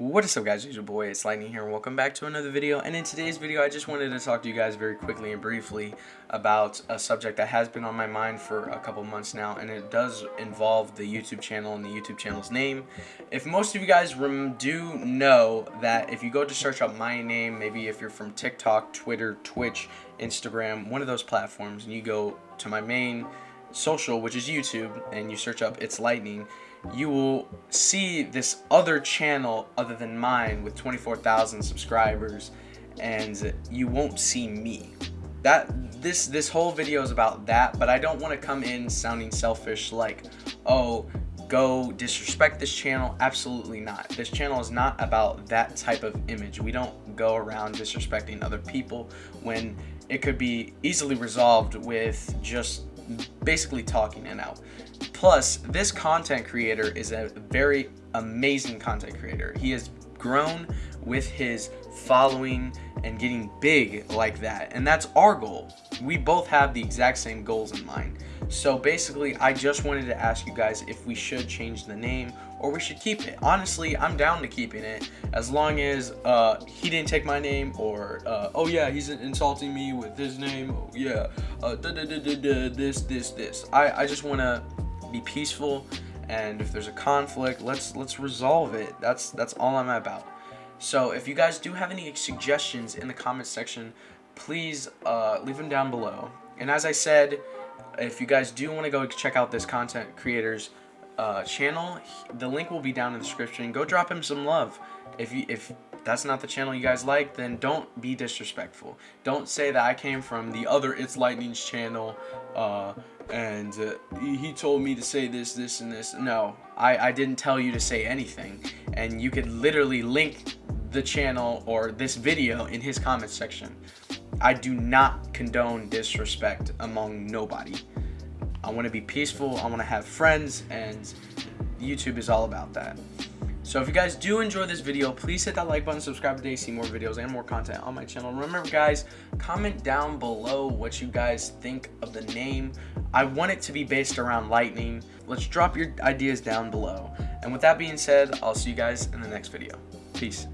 What is up guys, it's your boy, it's Lightning here, and welcome back to another video, and in today's video I just wanted to talk to you guys very quickly and briefly about a subject that has been on my mind for a couple months now, and it does involve the YouTube channel and the YouTube channel's name. If most of you guys do know that if you go to search up my name, maybe if you're from TikTok, Twitter, Twitch, Instagram, one of those platforms, and you go to my main social, which is YouTube, and you search up It's Lightning, you will see this other channel other than mine with 24,000 subscribers and you won't see me. That this this whole video is about that, but I don't want to come in sounding selfish like, "Oh, go disrespect this channel." Absolutely not. This channel is not about that type of image. We don't go around disrespecting other people when it could be easily resolved with just basically talking it out. Plus, this content creator is a very amazing content creator. He has grown with his following and getting big like that. And that's our goal. We both have the exact same goals in mind. So basically, I just wanted to ask you guys if we should change the name or we should keep it. Honestly, I'm down to keeping it as long as uh, he didn't take my name or, uh, oh yeah, he's insulting me with his name. Oh yeah, uh, da, da, da, this, this, this. I, I just want to be peaceful and if there's a conflict, let's let's resolve it. That's that's all I'm about. So if you guys do have any suggestions in the comment section, please uh, leave them down below. And as I said, if you guys do want to go check out this content creator's uh, channel, the link will be down in the description. Go drop him some love. If you if that's not the channel you guys like, then don't be disrespectful. Don't say that I came from the other It's Lightning's channel, uh, and uh, he told me to say this, this, and this. No, I, I didn't tell you to say anything. And you could literally link the channel or this video in his comment section. I do not condone disrespect among nobody. I want to be peaceful, I want to have friends, and YouTube is all about that. So if you guys do enjoy this video, please hit that like button, subscribe today, see more videos and more content on my channel. Remember guys, comment down below what you guys think of the name. I want it to be based around lightning. Let's drop your ideas down below. And with that being said, I'll see you guys in the next video. Peace.